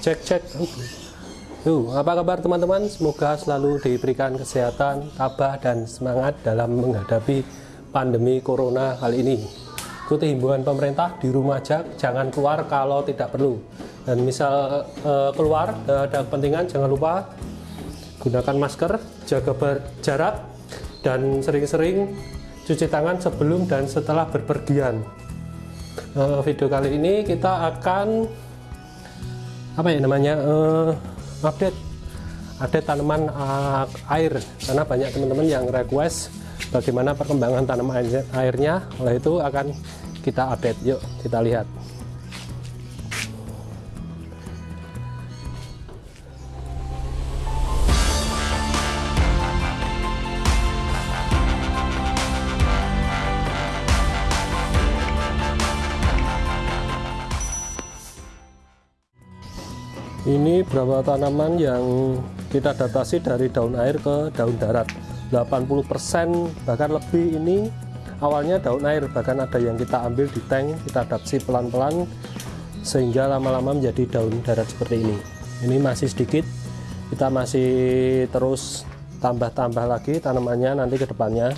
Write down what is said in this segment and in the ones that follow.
cek cek Yuk, apa kabar teman-teman? Semoga selalu diberikan kesehatan, tabah, dan semangat dalam menghadapi pandemi corona kali ini. Ikuti himbauan pemerintah di rumah aja, jangan keluar kalau tidak perlu. Dan misal uh, keluar uh, ada kepentingan, jangan lupa gunakan masker, jaga jarak, dan sering-sering cuci tangan sebelum dan setelah berpergian. Uh, video kali ini kita akan apa ya namanya? Uh, update. Update tanaman uh, air. Karena banyak teman-teman yang request bagaimana perkembangan tanaman airnya oleh itu akan kita update. Yuk kita lihat ini beberapa tanaman yang kita adaptasi dari daun air ke daun darat. 80% bahkan lebih ini awalnya daun air. Bahkan ada yang kita ambil di tank kita adaptasi pelan-pelan sehingga lama-lama menjadi daun darat seperti ini. Ini masih sedikit kita masih terus tambah-tambah lagi tanamannya nanti ke depannya.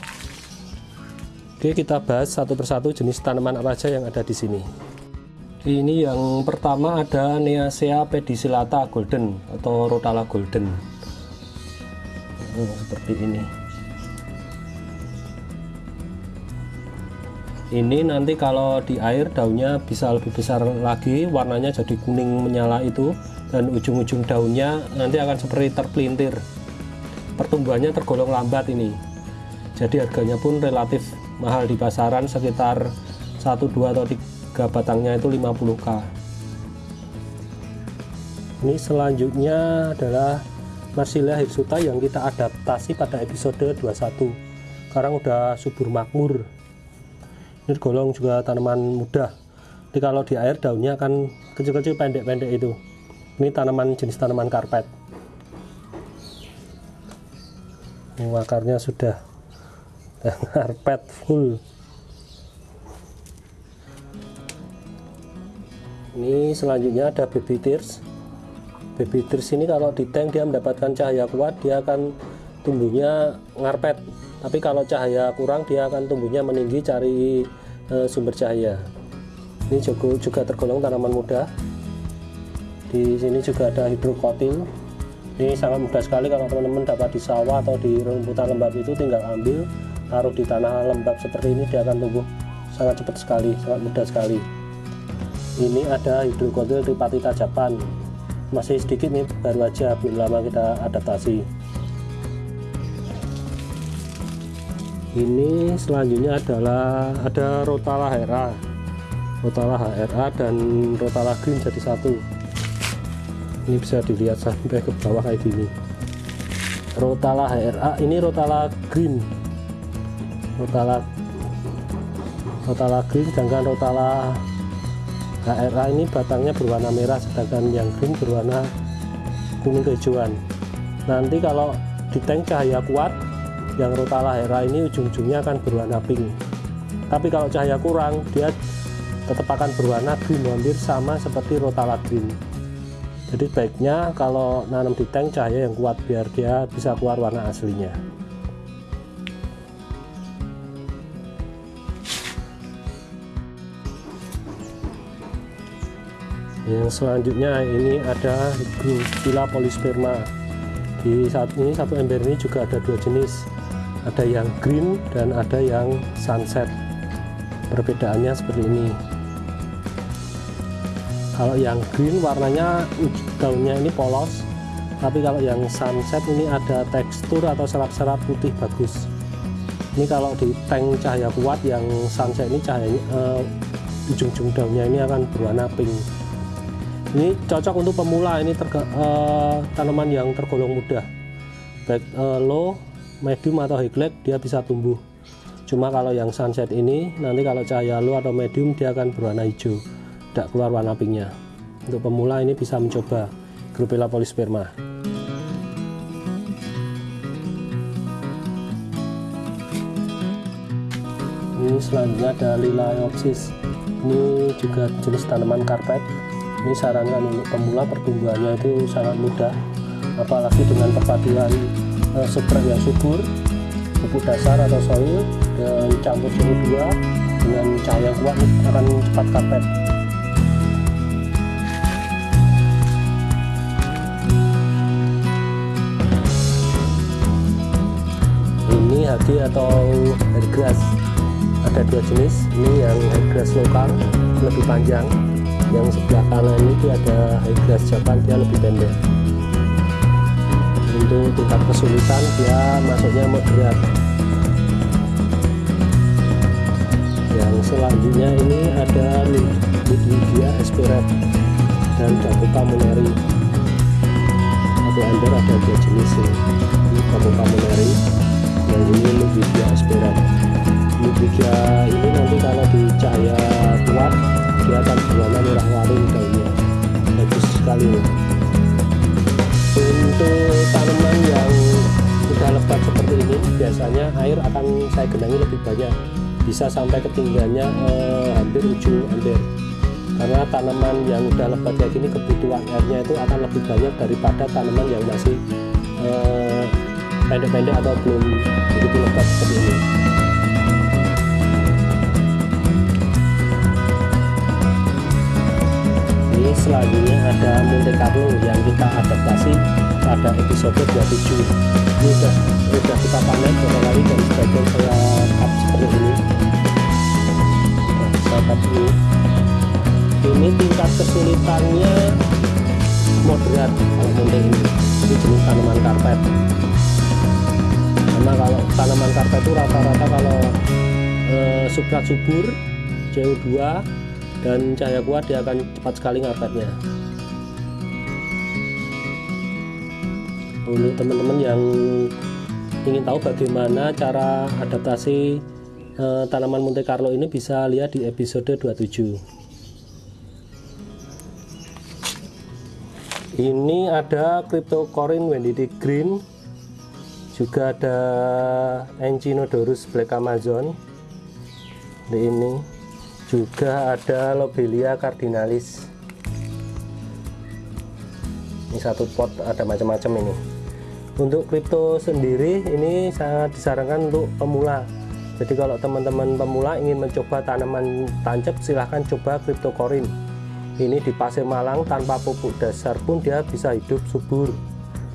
Oke kita bahas satu persatu jenis tanaman apa saja yang ada di sini ini yang pertama ada Neasea pedicillata golden atau Rotala golden. Oh, seperti ini. Ini nanti kalau di air daunnya bisa lebih besar lagi warnanya jadi kuning menyala itu dan ujung-ujung daunnya nanti akan seperti terpelintir. Pertumbuhannya tergolong lambat ini. Jadi harganya pun relatif mahal di pasaran sekitar 1 2 atau 3 harga batangnya itu 50k ini selanjutnya adalah Marsilia hirsuta yang kita adaptasi pada episode 21 sekarang udah subur makmur. Ini golong juga tanaman mudah. Jadi kalau di air daunnya akan kecil-kecil pendek-pendek itu. Ini tanaman jenis tanaman karpet. Akarnya sudah karpet full ini selanjutnya ada baby tears. Baby tears ini kalau di tank dia mendapatkan cahaya kuat dia akan tumbuhnya ngarpet. Tapi kalau cahaya kurang dia akan tumbuhnya meninggi cari e, sumber cahaya. Ini juga, juga tergolong tanaman muda. Di sini juga ada hidrokotil. Ini sangat mudah sekali kalau teman-teman dapat di sawah atau di rumputan lembab itu tinggal ambil taruh di tanah lembab seperti ini dia akan tumbuh sangat cepat sekali sangat mudah sekali ini ada hidrokotil tripatita Japan masih sedikit nih baru aja belum lama kita adaptasi. Ini selanjutnya adalah ada Rotala HRA Rotala HRA dan Rotala Green jadi satu. Ini bisa dilihat sampai ke bawah kayak gini. Rotala HRA ini Rotala Green. Rotala Rotala Green sedangkan Rotala HRA ini batangnya berwarna merah sedangkan yang green berwarna kuning kehijauan. Nanti kalau di tank cahaya kuat yang rotala HRA ini ujung-ujungnya akan berwarna pink. Tapi kalau cahaya kurang dia tetap akan berwarna green hampir sama seperti rotala green. Jadi baiknya kalau nanam di tank cahaya yang kuat biar dia bisa keluar warna aslinya yang selanjutnya ini ada Gila polisperma. Di saat ini satu ember ini juga ada dua jenis. Ada yang green dan ada yang sunset. Perbedaannya seperti ini. Kalau yang green warnanya daunnya ini polos. Tapi kalau yang sunset ini ada tekstur atau serat-serat putih bagus. Ini kalau di tank cahaya kuat yang sunset ini cahayanya uh, ujung-ujung daunnya ini akan berwarna pink ini cocok untuk pemula. Ini terga, uh, tanaman yang tergolong mudah. Baik uh, low medium atau high glad dia bisa tumbuh. Cuma kalau yang sunset ini nanti kalau cahaya low atau medium dia akan berwarna hijau. Tidak keluar warna pinknya. Untuk pemula ini bisa mencoba Grupella polisperma. Ini selanjutnya ada Liliopsis ini juga jenis tanaman karpet ini sarankan untuk pemula pertumbuhannya itu sangat mudah apalagi dengan perpaduan uh, substrat yang subur pupuk dasar atau soil dan campur CO2 dengan cahaya kuat akan cepat karpet ini hagi atau grass ada dua jenis ini yang grass lokal lebih panjang yang sebelah kanan dia ada grass Japan dia lebih pendek. Untuk tingkat kesulitan dia masuknya moderat. Yang selanjutnya ini ada Ludwigia Esperet dan Dabuka Muneri ember ada dua jenis ini, Dabuka Muneri yang ini Ludwigia Esperet Ludwigia ini nanti kalau di cahaya sekali. Untuk tanaman yang sudah lebat seperti ini biasanya air akan saya genangi lebih banyak. Bisa sampai ketinggiannya eh, hampir ujung ember karena tanaman yang sudah lebat kayak gini kebutuhan airnya itu akan lebih banyak daripada tanaman yang masih eh, pendek-pendek eh, atau belum begitu lebat seperti ini ini selanjutnya ada Monte Carlo yang kita adaptasi pada episode 27 ini sudah, sudah kita panen kali dan sebagian saya cut seperti ini. Nah, saya cut ini. Ini tingkat kesulitannya moderat kalau Monte ini ini jenis tanaman karpet. Karena kalau tanaman karpet itu rata-rata kalau eh, substrat subur CO2 dan cahaya kuat dia akan cepat sekali ngapetnya. Untuk teman-teman yang ingin tahu bagaimana cara adaptasi eh, tanaman Monte Carlo ini bisa lihat di episode 27 ini ada Cryptocorin Wendy Green. Juga ada Enchinodorus Black Amazon. Ini juga ada lobelia cardinalis. Ini satu pot ada macam-macam ini. Untuk kripto sendiri ini sangat disarankan untuk pemula. Jadi kalau teman-teman pemula ingin mencoba tanaman tancap silahkan coba cryptocorin ini di pasir malang tanpa pupuk dasar pun dia bisa hidup subur.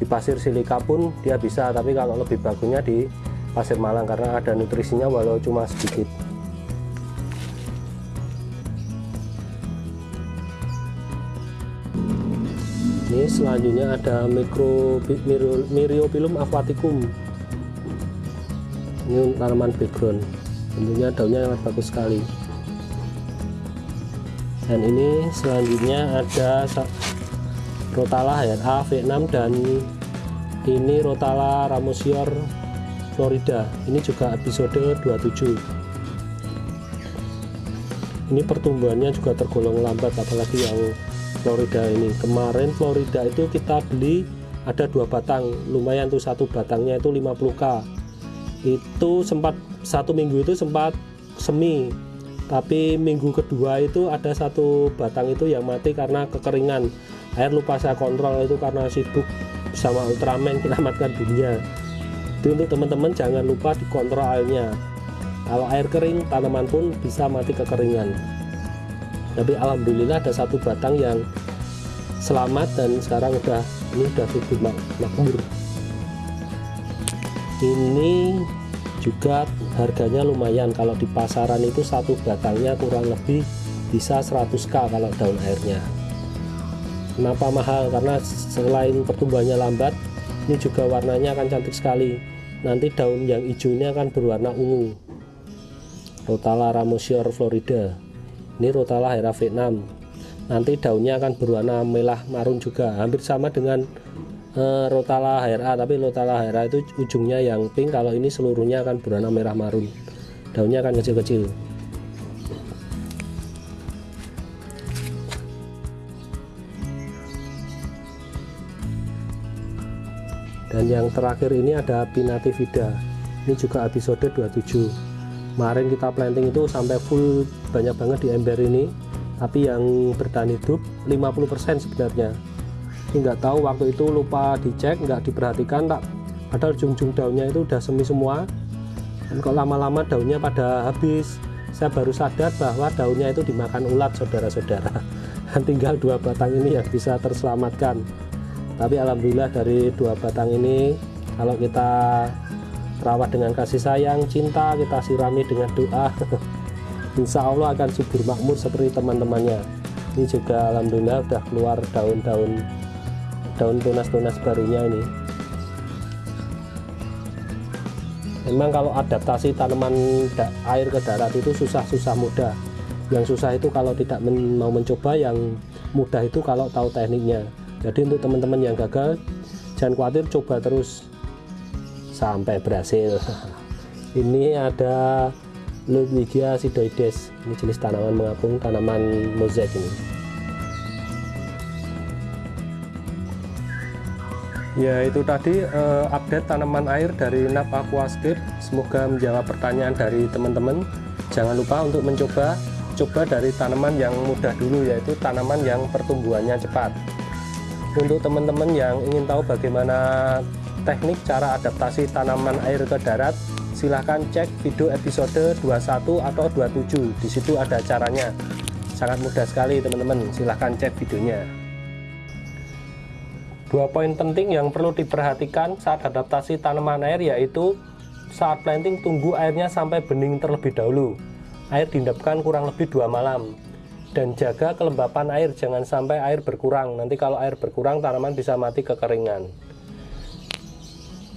Di pasir silika pun dia bisa tapi kalau lebih bagusnya di pasir malang karena ada nutrisinya walau cuma sedikit ini selanjutnya ada mikro myriopilum aquaticum. Ini tanaman background. Tentunya daunnya sangat bagus sekali. Dan ini selanjutnya ada Rotala HRA V6 dan ini Rotala Ramosior Florida. Ini juga episode 27 ini pertumbuhannya juga tergolong lambat apalagi yang Florida ini. Kemarin Florida itu kita beli ada dua batang. Lumayan tuh satu batangnya itu 50k itu sempat satu minggu itu sempat semi. Tapi minggu kedua itu ada satu batang itu yang mati karena kekeringan. Air lupa saya kontrol itu karena sibuk sama Ultraman menyelamatkan dunia. Itu untuk teman-teman jangan lupa dikontrol airnya. Kalau air kering tanaman pun bisa mati kekeringan tapi alhamdulillah ada satu batang yang selamat dan sekarang udah ini udah subur mak makmur. Ini juga harganya lumayan. Kalau di pasaran itu satu batangnya kurang lebih bisa 100k kalau daun airnya. Kenapa mahal? Karena selain pertumbuhannya lambat ini juga warnanya akan cantik sekali. Nanti daun yang hijaunya akan berwarna ungu. Rotala ramosior florida ini Rotala Hera V6 nanti daunnya akan berwarna merah marun juga. Hampir sama dengan uh, Rotala HRA tapi Rotala HRA itu ujungnya yang pink. Kalau ini seluruhnya akan berwarna merah marun. Daunnya akan kecil-kecil. Dan yang terakhir ini ada Pinativida ini juga episode 27 kemarin kita planting itu sampai full banyak banget di ember ini. Tapi yang bertahan hidup 50% sebenarnya. Ini nggak tahu waktu itu lupa dicek nggak diperhatikan tak. Padahal ujung-ujung daunnya itu udah semi semua. Dan kok lama-lama daunnya pada habis. Saya baru sadar bahwa daunnya itu dimakan ulat saudara-saudara. Dan tinggal dua batang ini yang bisa terselamatkan. Tapi alhamdulillah dari dua batang ini kalau kita rawat dengan kasih sayang cinta kita sirami dengan doa. Insya Allah akan subur makmur seperti teman-temannya. Ini juga alhamdulillah udah keluar daun-daun daun tunas-tunas barunya ini. Memang kalau adaptasi tanaman air ke darat itu susah-susah mudah. Yang susah itu kalau tidak men mau mencoba yang mudah itu kalau tahu tekniknya. Jadi untuk teman-teman yang gagal jangan khawatir coba terus sampai berhasil ini ada Ludwigia sidoides. Ini jenis tanaman mengapung tanaman mozaik ini. Ya itu tadi uh, update tanaman air dari NAP Aquascape semoga menjawab pertanyaan dari teman-teman. Jangan lupa untuk mencoba coba dari tanaman yang mudah dulu yaitu tanaman yang pertumbuhannya cepat. Untuk teman-teman yang ingin tahu bagaimana teknik cara adaptasi tanaman air ke darat silahkan cek video episode 21 atau 27 di situ ada caranya sangat mudah sekali teman-teman silahkan cek videonya Dua poin penting yang perlu diperhatikan saat adaptasi tanaman air yaitu saat planting tunggu airnya sampai bening terlebih dahulu. Air diendapkan kurang lebih dua malam. Dan jaga kelembapan air, jangan sampai air berkurang. Nanti kalau air berkurang tanaman bisa mati kekeringan.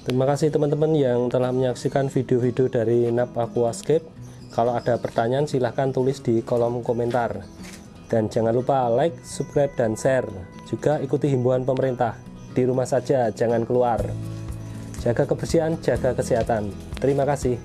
Terima kasih teman-teman yang telah menyaksikan video-video dari NAP Aquascape. Kalau ada pertanyaan silahkan tulis di kolom komentar. Dan jangan lupa like, subscribe, dan share. Juga ikuti himbauan pemerintah. Di rumah saja, jangan keluar. Jaga kebersihan, jaga kesehatan. Terima kasih.